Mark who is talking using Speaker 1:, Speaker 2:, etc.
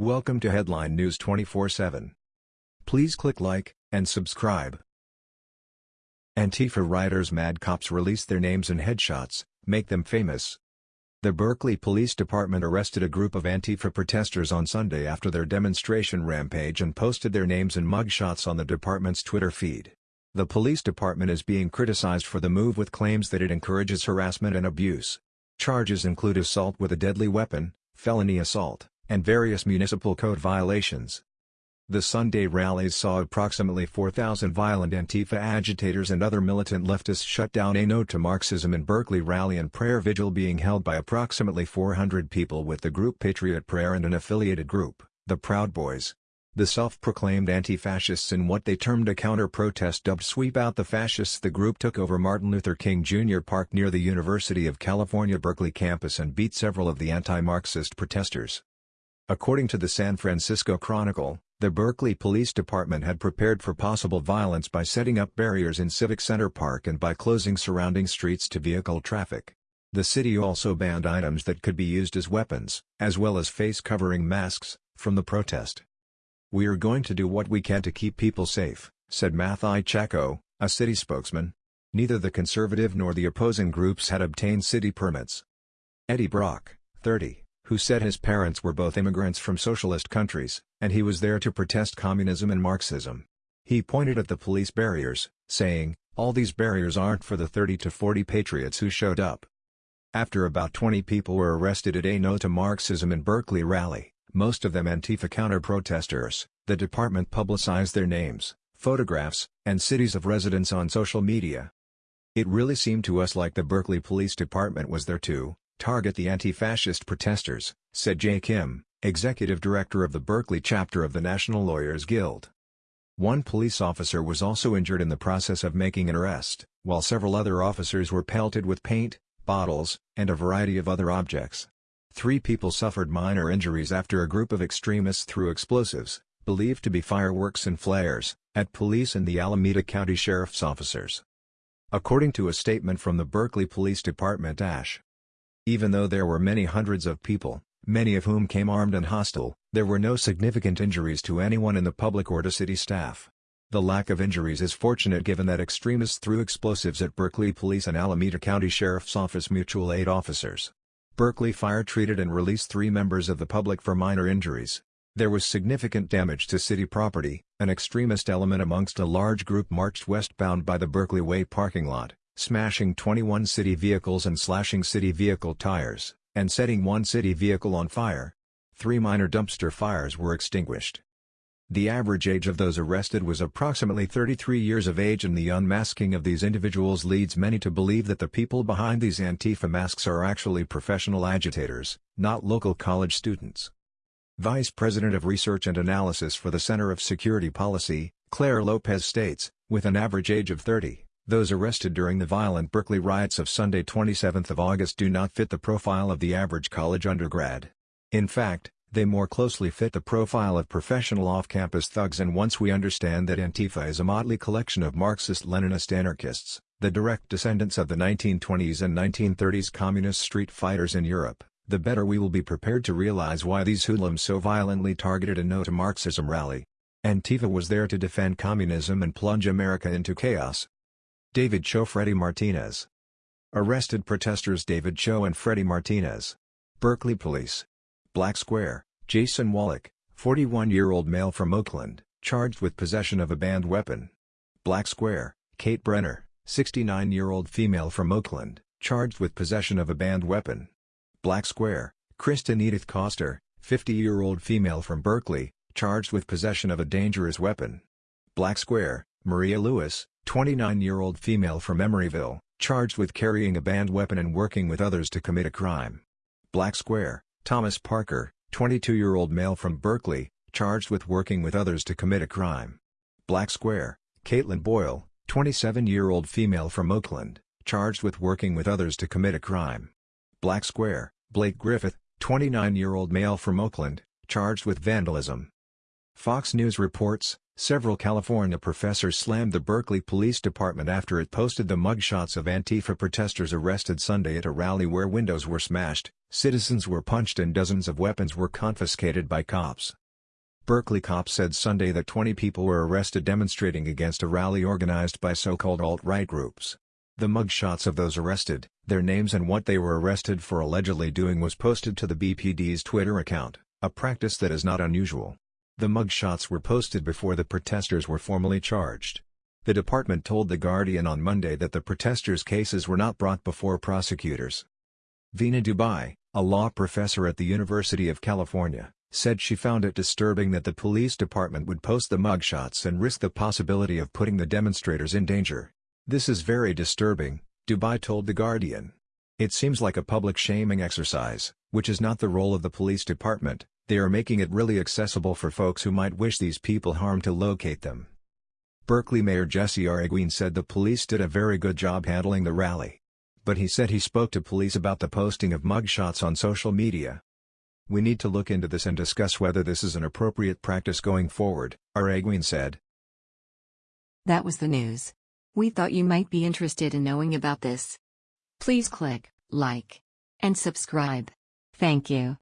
Speaker 1: Welcome to Headline News 24/7. Please click like and subscribe. Antifa rioters Mad Cops release their names and headshots, make them famous. The Berkeley Police Department arrested a group of Antifa protesters on Sunday after their demonstration rampage and posted their names and mugshots on the department's Twitter feed. The police department is being criticized for the move with claims that it encourages harassment and abuse. Charges include assault with a deadly weapon, felony assault, and various municipal code violations. The Sunday rallies saw approximately 4,000 violent Antifa agitators and other militant leftists shut down a No to Marxism in Berkeley rally and prayer vigil being held by approximately 400 people with the group Patriot Prayer and an affiliated group, the Proud Boys. The self-proclaimed anti-fascists in what they termed a counter-protest dubbed Sweep Out the Fascists the group took over Martin Luther King Jr. Park near the University of California Berkeley campus and beat several of the anti-Marxist protesters. According to the San Francisco Chronicle, the Berkeley Police Department had prepared for possible violence by setting up barriers in Civic Center Park and by closing surrounding streets to vehicle traffic. The city also banned items that could be used as weapons, as well as face-covering masks, from the protest. We are going to do what we can to keep people safe, said Matthai Chakko, a city spokesman. Neither the conservative nor the opposing groups had obtained city permits. Eddie Brock, 30 who said his parents were both immigrants from socialist countries, and he was there to protest communism and Marxism. He pointed at the police barriers, saying, all these barriers aren't for the 30 to 40 patriots who showed up. After about 20 people were arrested at a No to Marxism in Berkeley rally, most of them Antifa counter-protesters, the department publicized their names, photographs, and cities of residence on social media. It really seemed to us like the Berkeley Police Department was there too, target the anti-fascist protesters, said Jay Kim, executive director of the Berkeley chapter of the National Lawyers Guild. One police officer was also injured in the process of making an arrest, while several other officers were pelted with paint, bottles, and a variety of other objects. Three people suffered minor injuries after a group of extremists threw explosives, believed to be fireworks and flares, at police and the Alameda County Sheriff's officers. According to a statement from the Berkeley Police Department ASH, even though there were many hundreds of people, many of whom came armed and hostile, there were no significant injuries to anyone in the public or to city staff. The lack of injuries is fortunate given that extremists threw explosives at Berkeley Police and Alameda County Sheriff's Office mutual aid officers. Berkeley Fire treated and released three members of the public for minor injuries. There was significant damage to city property, an extremist element amongst a large group marched westbound by the Berkeley Way parking lot smashing 21 city vehicles and slashing city vehicle tires, and setting one city vehicle on fire. Three minor dumpster fires were extinguished. The average age of those arrested was approximately 33 years of age and the unmasking of these individuals leads many to believe that the people behind these Antifa masks are actually professional agitators, not local college students. Vice President of Research and Analysis for the Center of Security Policy, Clare Lopez states, with an average age of 30, those arrested during the violent Berkeley riots of Sunday 27 August do not fit the profile of the average college undergrad. In fact, they more closely fit the profile of professional off-campus thugs and once we understand that Antifa is a motley collection of Marxist-Leninist anarchists, the direct descendants of the 1920s and 1930s communist street fighters in Europe, the better we will be prepared to realize why these hoodlums so violently targeted a No to Marxism rally. Antifa was there to defend communism and plunge America into chaos, David Cho Freddy Martinez. Arrested protesters David Cho and Freddy Martinez. Berkeley Police. Black Square, Jason Wallach, 41-year-old male from Oakland, charged with possession of a banned weapon. Black Square, Kate Brenner, 69-year-old female from Oakland, charged with possession of a banned weapon. Black Square, Kristen Edith Coster, 50-year-old female from Berkeley, charged with possession of a dangerous weapon. Black Square, Maria Lewis, 29-year-old female from Emeryville, charged with carrying a banned weapon and working with others to commit a crime. Black Square, Thomas Parker, 22-year-old male from Berkeley, charged with working with others to commit a crime. Black Square, Caitlin Boyle, 27-year-old female from Oakland, charged with working with others to commit a crime. Black Square, Blake Griffith, 29-year-old male from Oakland, charged with vandalism. Fox News reports, Several California professors slammed the Berkeley Police Department after it posted the mugshots of Antifa protesters arrested Sunday at a rally where windows were smashed, citizens were punched and dozens of weapons were confiscated by cops. Berkeley cops said Sunday that 20 people were arrested demonstrating against a rally organized by so-called alt-right groups. The mugshots of those arrested, their names and what they were arrested for allegedly doing was posted to the BPD's Twitter account, a practice that is not unusual. The mugshots were posted before the protesters were formally charged. The department told The Guardian on Monday that the protesters' cases were not brought before prosecutors. Veena Dubal, a law professor at the University of California, said she found it disturbing that the police department would post the mugshots and risk the possibility of putting the demonstrators in danger. This is very disturbing, Dubal told The Guardian. It seems like a public shaming exercise, which is not the role of the police department, they are making it really accessible for folks who might wish these people harm to locate them. Berkeley Mayor Jesse Arreguín said the police did a very good job handling the rally. But he said he spoke to police about the posting of mugshots on social media. We need to look into this and discuss whether this is an appropriate practice going forward, Arreguín said.
Speaker 2: That was the news. We thought you might be interested in knowing about this. Please click like and subscribe. Thank you.